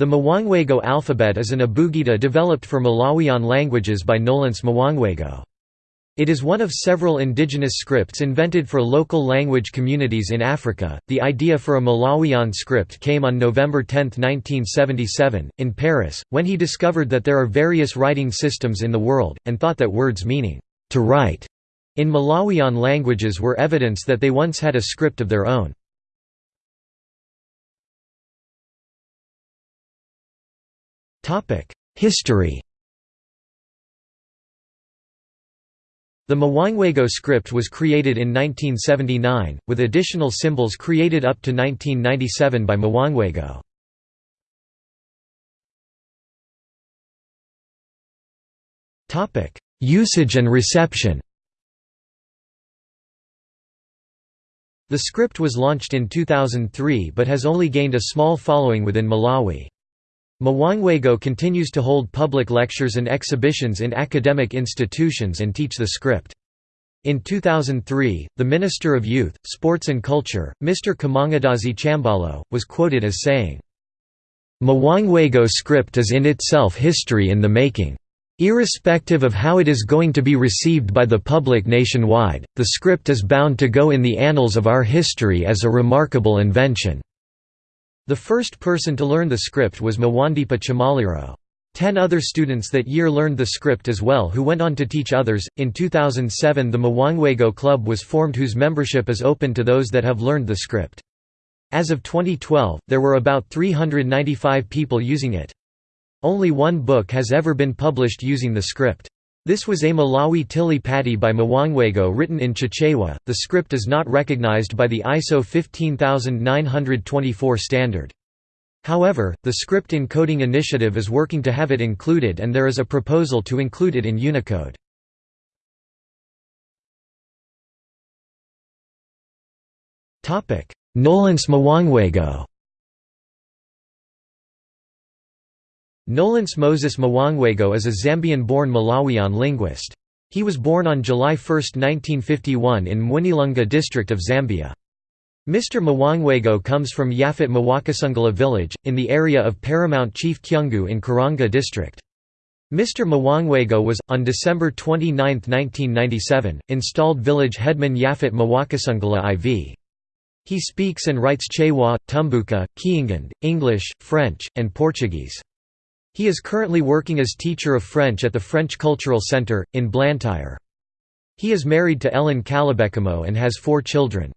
The Mwangwego alphabet is an abugida developed for Malawian languages by Nolens Mwangwego. It is one of several indigenous scripts invented for local language communities in Africa. The idea for a Malawian script came on November 10, 1977, in Paris, when he discovered that there are various writing systems in the world, and thought that words meaning, to write, in Malawian languages were evidence that they once had a script of their own. History The Mwangwego script was created in 1979, with additional symbols created up to 1997 by Mwangwego. Usage and reception The script was launched in 2003 but has only gained a small following within Malawi. Mwangwego continues to hold public lectures and exhibitions in academic institutions and teach the script. In 2003, the Minister of Youth, Sports and Culture, Mr. Kamangadazi Chambalo, was quoted as saying, Mwangwego script is in itself history in the making. Irrespective of how it is going to be received by the public nationwide, the script is bound to go in the annals of our history as a remarkable invention. The first person to learn the script was Mwandipa Chamaliro. Ten other students that year learned the script as well, who went on to teach others. In 2007, the Mwangwego Club was formed, whose membership is open to those that have learned the script. As of 2012, there were about 395 people using it. Only one book has ever been published using the script. This was a Malawi Tili Pati by Mwangwego written in Chichewa. The script is not recognized by the ISO 15924 standard. However, the Script Encoding Initiative is working to have it included and there is a proposal to include it in Unicode. Nolens Mwangwego Nolens Moses Mwangwego is a Zambian-born Malawian linguist. He was born on July 1, 1951 in Mwinilunga district of Zambia. Mr. Mwangwego comes from Yafet Mwakasungala village, in the area of Paramount Chief Kyungu in Karonga district. Mr. Mwangwego was, on December 29, 1997, installed village headman Yafet Mwakasungala IV. He speaks and writes Chewa, Tumbuka, Kiingan, English, French, and Portuguese. He is currently working as teacher of French at the French Cultural Centre, in Blantyre. He is married to Ellen Calabekamo and has four children.